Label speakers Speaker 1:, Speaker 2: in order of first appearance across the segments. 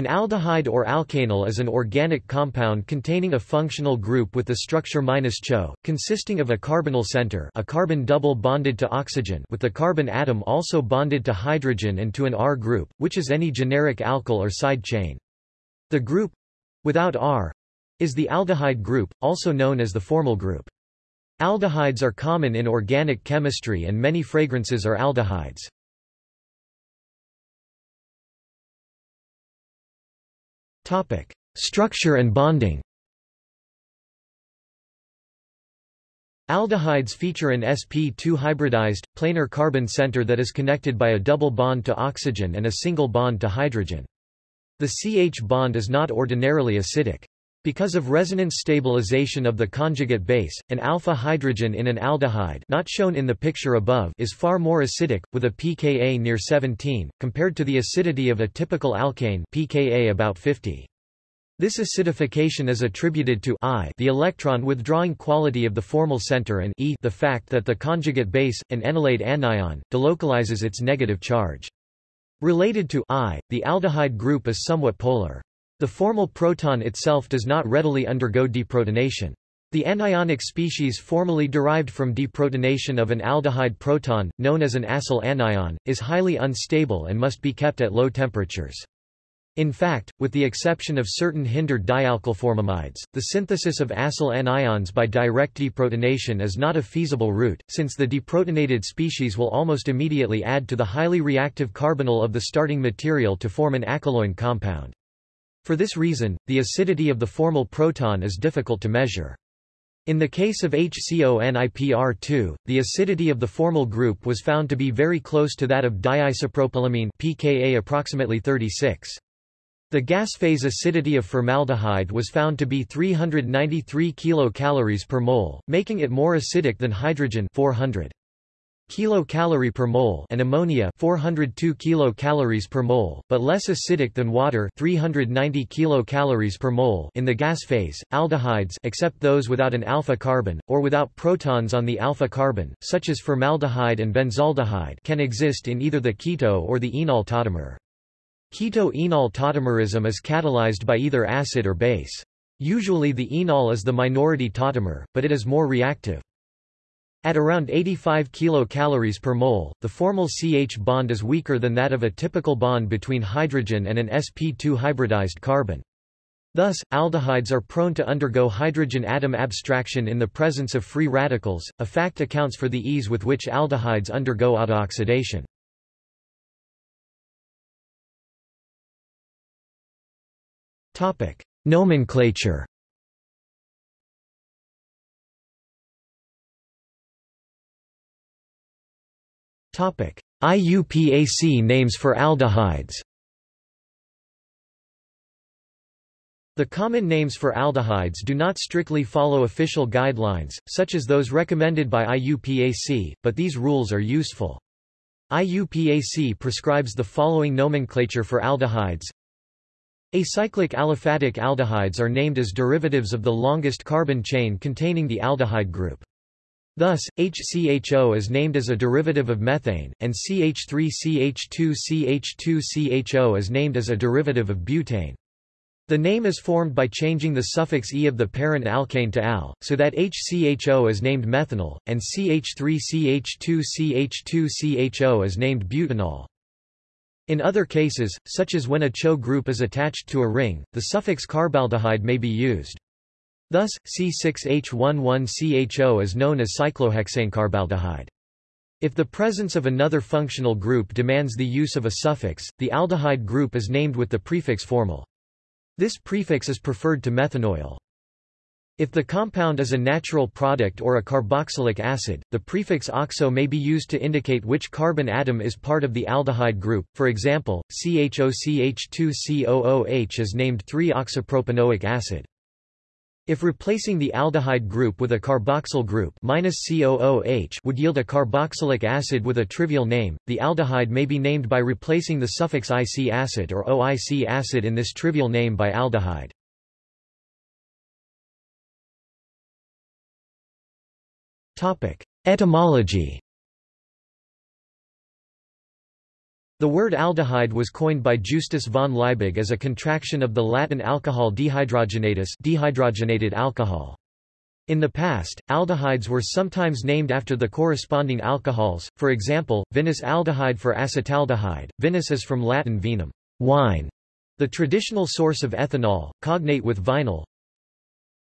Speaker 1: An aldehyde or alkanal is an organic compound containing a functional group with the structure -CHO, consisting of a carbonyl center a carbon double bonded to oxygen with the carbon atom also bonded to hydrogen and to an R group, which is any generic alkyl or side chain. The group—without R—is the aldehyde group, also known as the formyl group. Aldehydes are common in organic chemistry and many fragrances are aldehydes. Structure and bonding Aldehydes feature an sp2 hybridized, planar carbon center that is connected by a double bond to oxygen and a single bond to hydrogen. The CH bond is not ordinarily acidic. Because of resonance stabilization of the conjugate base, an alpha hydrogen in an aldehyde not shown in the picture above is far more acidic, with a pKa near 17, compared to the acidity of a typical alkane pKa about 50. This acidification is attributed to I the electron withdrawing quality of the formyl center and E the fact that the conjugate base, an enolate anion, delocalizes its negative charge. Related to I, the aldehyde group is somewhat polar. The formyl proton itself does not readily undergo deprotonation. The anionic species formally derived from deprotonation of an aldehyde proton, known as an acyl anion, is highly unstable and must be kept at low temperatures. In fact, with the exception of certain hindered dialkylformamides, the synthesis of acyl anions by direct deprotonation is not a feasible route, since the deprotonated species will almost immediately add to the highly reactive carbonyl of the starting material to form an acyloin compound. For this reason, the acidity of the formyl proton is difficult to measure. In the case of HCONIPR2, the acidity of the formyl group was found to be very close to that of diisopropylamine pKa approximately 36. The gas phase acidity of formaldehyde was found to be 393 kilocalories per mole, making it more acidic than hydrogen 400 kilocalorie per mole and ammonia 402 kilocalories per mole, but less acidic than water 390 kilocalories per mole in the gas phase. Aldehydes except those without an alpha carbon or without protons on the alpha carbon, such as formaldehyde and benzaldehyde, can exist in either the keto or the enol tautomer. Keto-enol tautomerism is catalyzed by either acid or base. Usually the enol is the minority tautomer, but it is more reactive. At around 85 kilocalories per mole, the formyl CH bond is weaker than that of a typical bond between hydrogen and an sp2 hybridized carbon. Thus, aldehydes are prone to undergo hydrogen atom abstraction in the presence of free radicals, a fact accounts for the ease with which aldehydes undergo autooxidation. Nomenclature IUPAC names for aldehydes The common names for aldehydes do not strictly follow official guidelines, such as those recommended by IUPAC, but these rules are useful. IUPAC prescribes the following nomenclature for aldehydes. Acyclic aliphatic aldehydes are named as derivatives of the longest carbon chain containing the aldehyde group. Thus, HCHO is named as a derivative of methane, and CH3CH2CH2CHO is named as a derivative of butane. The name is formed by changing the suffix e of the parent alkane to al, so that HCHO is named methanal, and CH3CH2CH2CHO is named butanal. In other cases, such as when a CHO group is attached to a ring, the suffix carbaldehyde may be used. Thus, C6H11CHO is known as cyclohexanecarbaldehyde. If the presence of another functional group demands the use of a suffix, the aldehyde group is named with the prefix formyl. This prefix is preferred to methanoyl. If the compound is a natural product or a carboxylic acid, the prefix oxo may be used to indicate which carbon atom is part of the aldehyde group. For example, CHOCH2COOH is named 3-oxopropanoic acid. If replacing the aldehyde group with a carboxyl group -COOH would yield a carboxylic acid with a trivial name, the aldehyde may be named by replacing the suffix IC acid or OIC acid in this trivial name by aldehyde. Etymology The word aldehyde was coined by Justus von Liebig as a contraction of the Latin alcohol dehydrogenatus dehydrogenated alcohol. In the past, aldehydes were sometimes named after the corresponding alcohols, for example, vinous aldehyde for acetaldehyde. Vinous is from Latin vinum, wine, the traditional source of ethanol, cognate with vinyl.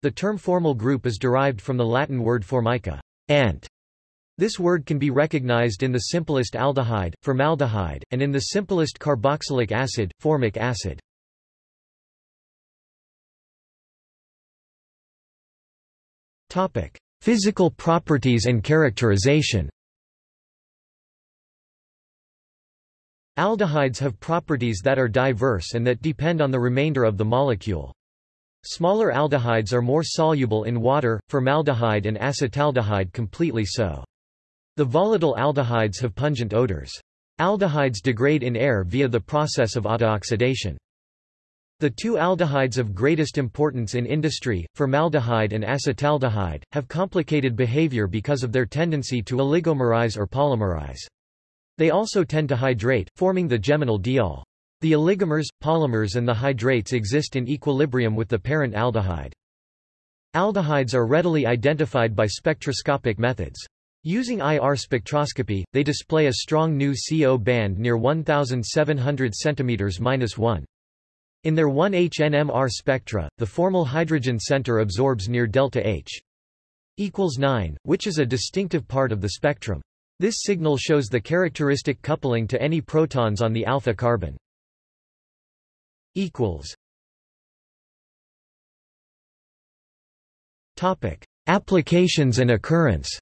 Speaker 1: The term formyl group is derived from the Latin word formica, ant. This word can be recognized in the simplest aldehyde, formaldehyde, and in the simplest carboxylic acid, formic acid. Topic: Physical properties and characterization. Aldehydes have properties that are diverse and that depend on the remainder of the molecule. Smaller aldehydes are more soluble in water, formaldehyde and acetaldehyde completely so. The volatile aldehydes have pungent odors. Aldehydes degrade in air via the process of autooxidation. The two aldehydes of greatest importance in industry, formaldehyde and acetaldehyde, have complicated behavior because of their tendency to oligomerize or polymerize. They also tend to hydrate, forming the geminal diol. The oligomers, polymers and the hydrates exist in equilibrium with the parent aldehyde. Aldehydes are readily identified by spectroscopic methods. Using IR spectroscopy, they display a strong new CO band near 1700 cm-1. In their 1H NMR spectra, the formyl hydrogen center absorbs near delta H equals 9, which is a distinctive part of the spectrum. This signal shows the characteristic coupling to any protons on the alpha carbon. equals Topic: Applications and occurrence.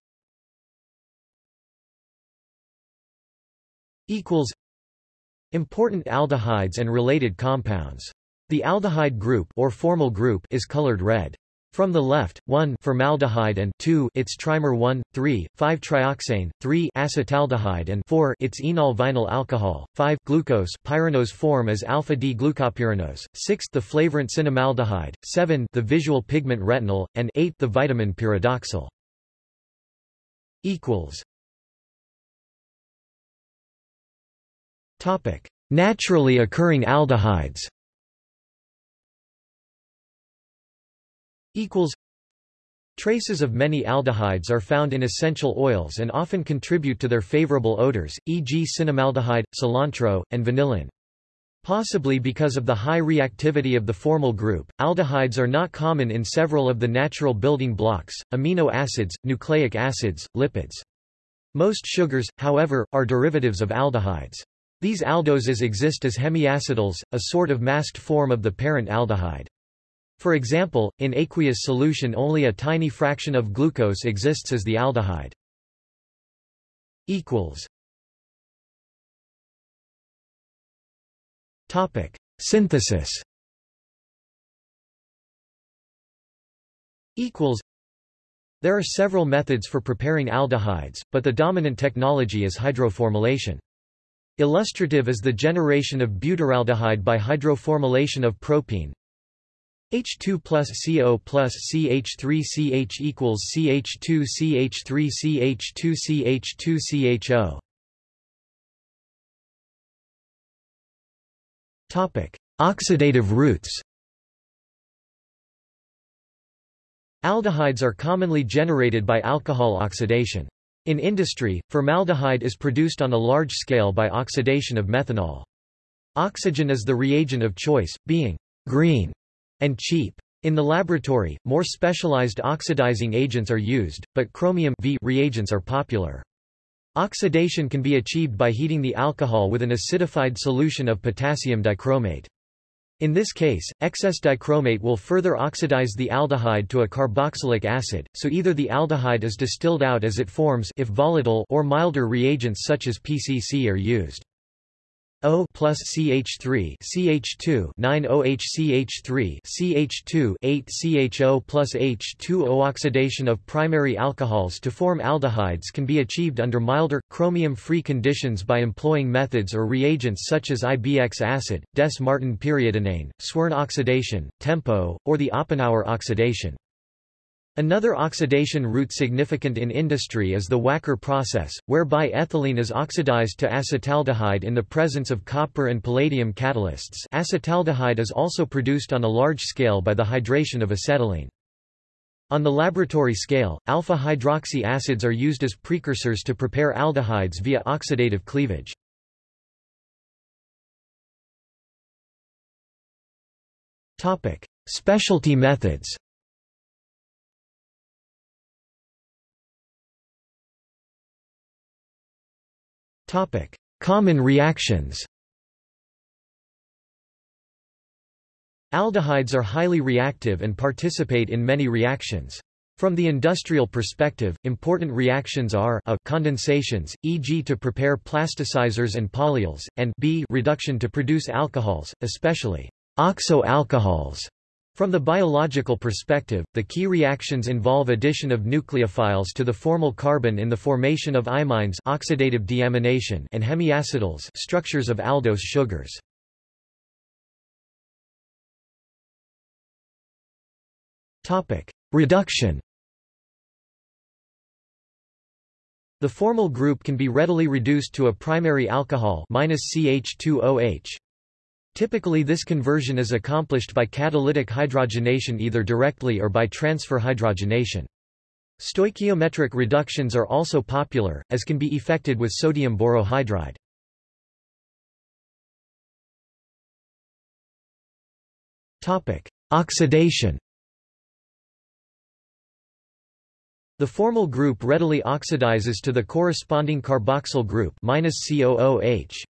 Speaker 1: Equals Important aldehydes and related compounds. The aldehyde group or formyl group is colored red. From the left, 1 formaldehyde and 2 its trimer 1, 3, 5 trioxane, 3 acetaldehyde and 4 its enol vinyl alcohol, 5 glucose pyranose form as alpha-D glucopyranose, 6 the flavorant cinnamaldehyde, 7 the visual pigment retinal, and 8 the vitamin pyridoxal. equals Naturally occurring aldehydes. Traces of many aldehydes are found in essential oils and often contribute to their favorable odors, e.g. cinnamaldehyde, cilantro, and vanillin. Possibly because of the high reactivity of the formyl group, aldehydes are not common in several of the natural building blocks, amino acids, nucleic acids, lipids. Most sugars, however, are derivatives of aldehydes. These aldoses exist as hemiacetals, a sort of masked form of the parent aldehyde. For example, in aqueous solution only a tiny fraction of glucose exists as the aldehyde. Topic: Synthesis. There are several methods for preparing aldehydes, but the dominant technology is hydroformylation. Illustrative is the generation of butyraldehyde by hydroformylation of propene. H2 plus CO plus CH3CH equals CH2 CH3 CH2 CH2 CHO. Topic: Oxidative routes. Aldehydes are commonly generated by alcohol oxidation. In industry, formaldehyde is produced on a large scale by oxidation of methanol. Oxygen is the reagent of choice, being green and cheap. In the laboratory, more specialized oxidizing agents are used, but chromium v reagents are popular. Oxidation can be achieved by heating the alcohol with an acidified solution of potassium dichromate. In this case, excess dichromate will further oxidize the aldehyde to a carboxylic acid, so either the aldehyde is distilled out as it forms if volatile or milder reagents such as PCC are used. O plus CH3 CH2 9 OHCH3 CH2 8 CHO plus H2O oxidation of primary alcohols to form aldehydes can be achieved under milder, chromium-free conditions by employing methods or reagents such as IBX acid, Dess-Martin periodinane, Swern oxidation, TEMPO, or the Oppenauer oxidation. Another oxidation route significant in industry is the Wacker process, whereby ethylene is oxidized to acetaldehyde in the presence of copper and palladium catalysts acetaldehyde is also produced on a large scale by the hydration of acetylene. On the laboratory scale, alpha-hydroxy acids are used as precursors to prepare aldehydes via oxidative cleavage. Specialty methods Common reactions Aldehydes are highly reactive and participate in many reactions. From the industrial perspective, important reactions are a condensations, e.g. to prepare plasticizers and polyols, and b reduction to produce alcohols, especially oxo-alcohols. From the biological perspective, the key reactions involve addition of nucleophiles to the formyl carbon in the formation of imines oxidative deamination and hemiacetals structures of aldose sugars. Topic: Reduction. The formyl group can be readily reduced to a primary alcohol minus -CH2OH. Typically this conversion is accomplished by catalytic hydrogenation either directly or by transfer hydrogenation. Stoichiometric reductions are also popular, as can be effected with sodium borohydride. Oxidation The formyl group readily oxidizes to the corresponding carboxyl group -COOH.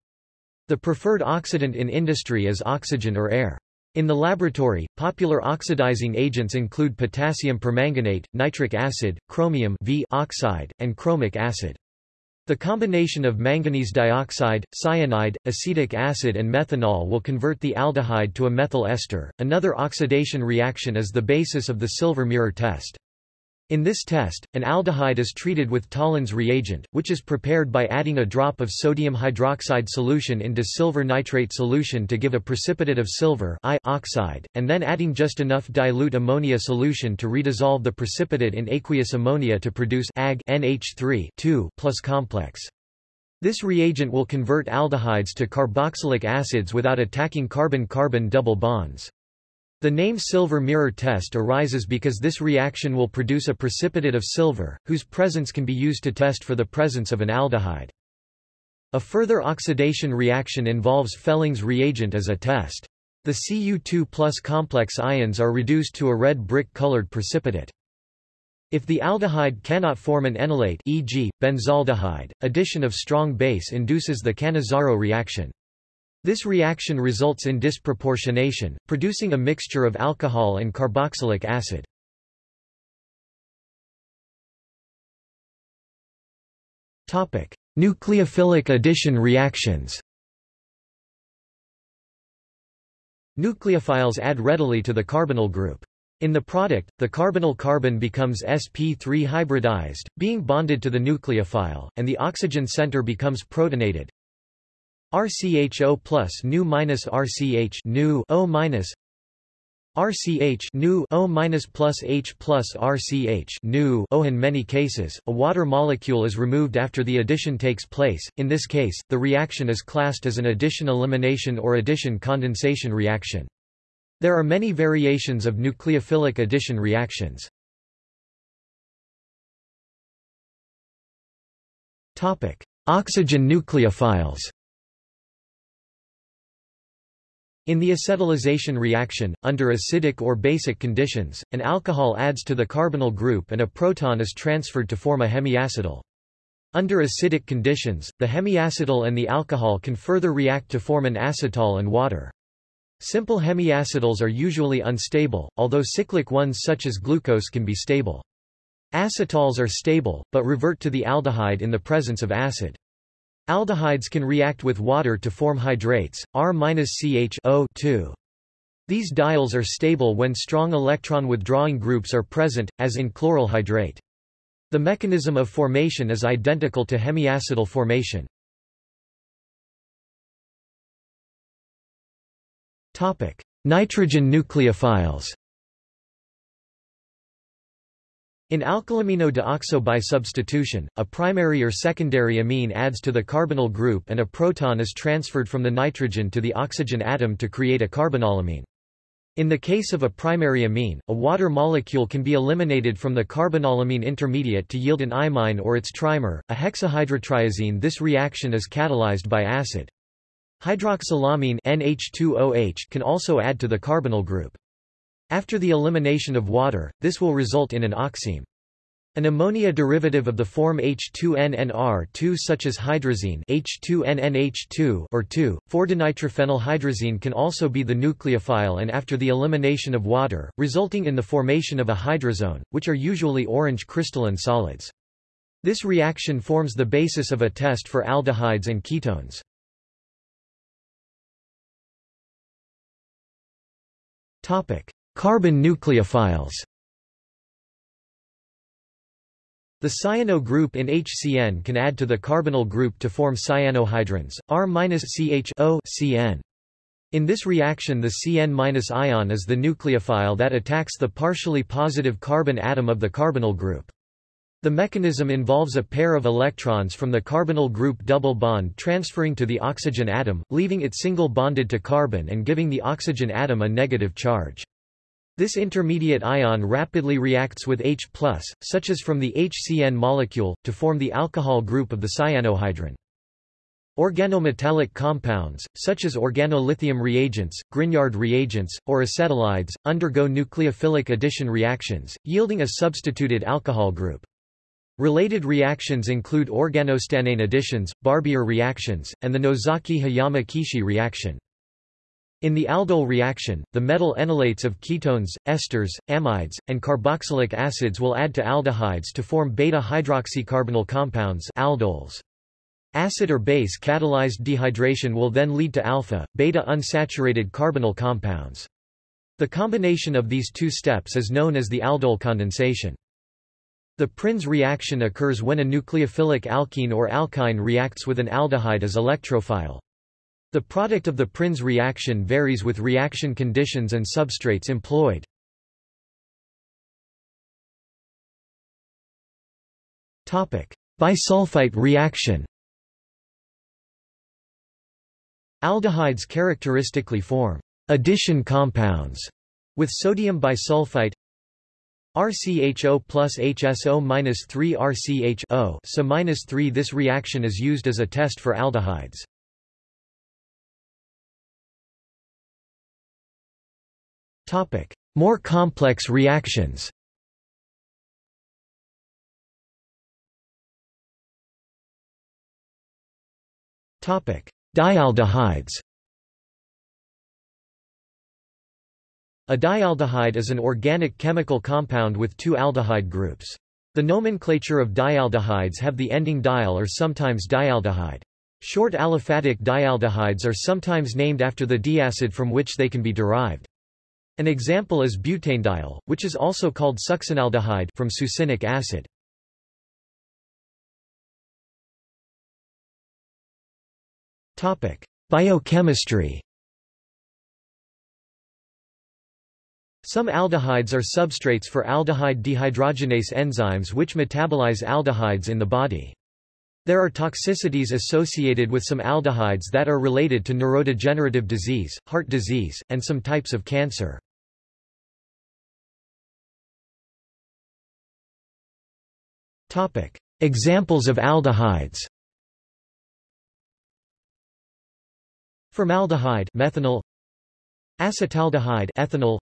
Speaker 1: The preferred oxidant in industry is oxygen or air. In the laboratory, popular oxidizing agents include potassium permanganate, nitric acid, chromium v oxide, and chromic acid. The combination of manganese dioxide, cyanide, acetic acid and methanol will convert the aldehyde to a methyl ester. Another oxidation reaction is the basis of the silver mirror test. In this test, an aldehyde is treated with Tollens reagent, which is prepared by adding a drop of sodium hydroxide solution into silver nitrate solution to give a precipitate of silver I oxide, and then adding just enough dilute ammonia solution to redissolve the precipitate in aqueous ammonia to produce Ag NH3 plus complex. This reagent will convert aldehydes to carboxylic acids without attacking carbon-carbon double bonds. The name silver mirror test arises because this reaction will produce a precipitate of silver, whose presence can be used to test for the presence of an aldehyde. A further oxidation reaction involves Fehling's reagent as a test. The Cu2 plus complex ions are reduced to a red brick-colored precipitate. If the aldehyde cannot form an enolate e.g., benzaldehyde, addition of strong base induces the Cannizzaro reaction. This reaction results in disproportionation, producing a mixture of alcohol and carboxylic acid. Topic: Nucleophilic addition reactions Nucleophiles add readily to the carbonyl group. In the product, the carbonyl carbon becomes sp3 hybridized, being bonded to the nucleophile, and the oxygen center becomes protonated, RCHO plus nu minus RCH nu O minus RCH nu O minus plus H plus RCH nu O. In many cases, a water molecule is removed after the addition takes place. In this case, the reaction is classed as an addition elimination or addition condensation reaction. There are many variations of nucleophilic addition reactions. Topic: Oxygen nucleophiles. In the acetalization reaction, under acidic or basic conditions, an alcohol adds to the carbonyl group and a proton is transferred to form a hemiacetal. Under acidic conditions, the hemiacetal and the alcohol can further react to form an acetal and water. Simple hemiacetals are usually unstable, although cyclic ones such as glucose can be stable. Acetals are stable, but revert to the aldehyde in the presence of acid. Aldehydes can react with water to form hydrates, R-CH-O These diols are stable when strong electron withdrawing groups are present, as in chloral hydrate. The mechanism of formation is identical to hemiacetal formation. Nitrogen nucleophiles In alkylamino deoxo bisubstitution, a primary or secondary amine adds to the carbonyl group and a proton is transferred from the nitrogen to the oxygen atom to create a carbinolamine. In the case of a primary amine, a water molecule can be eliminated from the carbinolamine intermediate to yield an imine or its trimer, a hexahydrotriazine. This reaction is catalyzed by acid. Hydroxylamine NH2OH can also add to the carbonyl group. After the elimination of water, this will result in an oxime. An ammonia derivative of the form H2NNR2 such as hydrazine H2NNH2 or 2,4-dinitrophenylhydrazine can also be the nucleophile and after the elimination of water, resulting in the formation of a hydrazone, which are usually orange crystalline solids. This reaction forms the basis of a test for aldehydes and ketones. Carbon nucleophiles The cyano group in HCN can add to the carbonyl group to form cyanohydrins, R-CH-O CN. In this reaction the Cn- ion is the nucleophile that attacks the partially positive carbon atom of the carbonyl group. The mechanism involves a pair of electrons from the carbonyl group double bond transferring to the oxygen atom, leaving it single bonded to carbon and giving the oxygen atom a negative charge. This intermediate ion rapidly reacts with H+, such as from the HCN molecule, to form the alcohol group of the cyanohydrin. Organometallic compounds, such as organolithium reagents, Grignard reagents, or acetylides, undergo nucleophilic addition reactions, yielding a substituted alcohol group. Related reactions include organostannane additions, Barbier reactions, and the Nozaki-Hiyama-Kishi reaction. In the aldol reaction, the metal enolates of ketones, esters, amides, and carboxylic acids will add to aldehydes to form beta-hydroxycarbonyl compounds aldols. Acid or base catalyzed dehydration will then lead to alpha, beta unsaturated carbonyl compounds. The combination of these two steps is known as the aldol condensation. The Prins reaction occurs when a nucleophilic alkene or alkyne reacts with an aldehyde as electrophile. The product of the Prins reaction varies with reaction conditions and substrates employed. Bisulfite reaction Aldehydes characteristically form addition compounds with sodium bisulfite RCHO plus HSO minus 3 RCHO so minus 3 This reaction is used as a test for aldehydes. Topic: More complex reactions. Topic: Dialdehydes. A dialdehyde is an organic chemical compound with two aldehyde groups. The nomenclature of dialdehydes have the ending dial or sometimes dialdehyde. Short aliphatic dialdehydes are sometimes named after the diacid from which they can be derived. An example is butanedial, which is also called succinaldehyde from succinic acid. Topic: Biochemistry. Some aldehydes are substrates for aldehyde dehydrogenase enzymes which metabolize aldehydes in the body. There are toxicities associated with some aldehydes that are related to neurodegenerative disease, heart disease, and some types of cancer. Examples of aldehydes. Formaldehyde methanal. Acetaldehyde ethanal.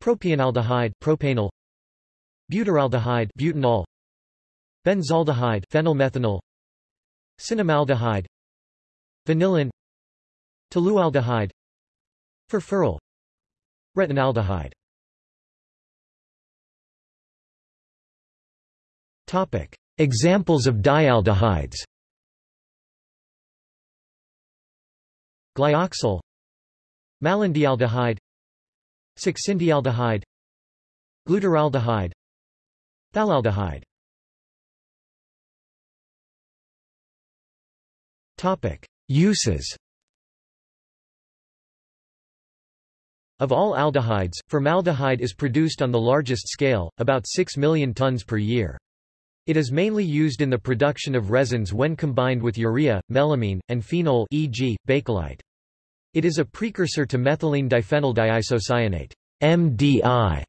Speaker 1: Propionaldehyde propanal. Butyraldehyde butanal. Benzaldehyde phenylmethanal. Cinnamaldehyde. Vanillin. Tolualdehyde. Furfural. Retinaldehyde Topic. Examples of dialdehydes. Glyoxal Malondialdehyde. Succindialdehyde. Glutaraldehyde. Phthalaldehyde Topic: Uses. Of all aldehydes, formaldehyde is produced on the largest scale, about 6 million tons per year. It is mainly used in the production of resins when combined with urea, melamine, and phenol e.g., bakelite. It is a precursor to methylene diphenyl diisocyanate MDI,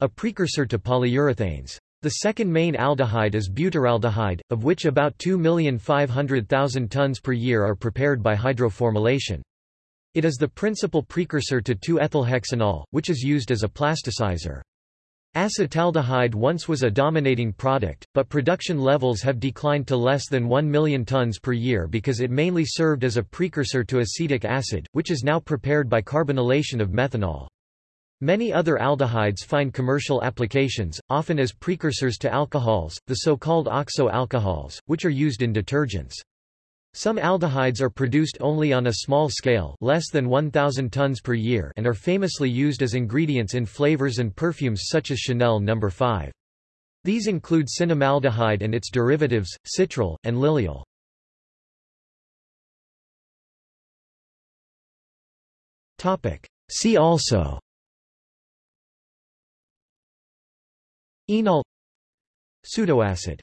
Speaker 1: a precursor to polyurethanes. The second main aldehyde is butyraldehyde, of which about 2,500,000 tons per year are prepared by hydroformylation. It is the principal precursor to 2-ethylhexanol, which is used as a plasticizer. Acetaldehyde once was a dominating product, but production levels have declined to less than 1 million tons per year because it mainly served as a precursor to acetic acid, which is now prepared by carbonylation of methanol. Many other aldehydes find commercial applications, often as precursors to alcohols, the so-called oxo alcohols, which are used in detergents. Some aldehydes are produced only on a small scale less than 1,000 tons per year and are famously used as ingredients in flavors and perfumes such as Chanel No. 5. These include cinnamaldehyde and its derivatives, citral, and lilial. See also Enol Pseudoacid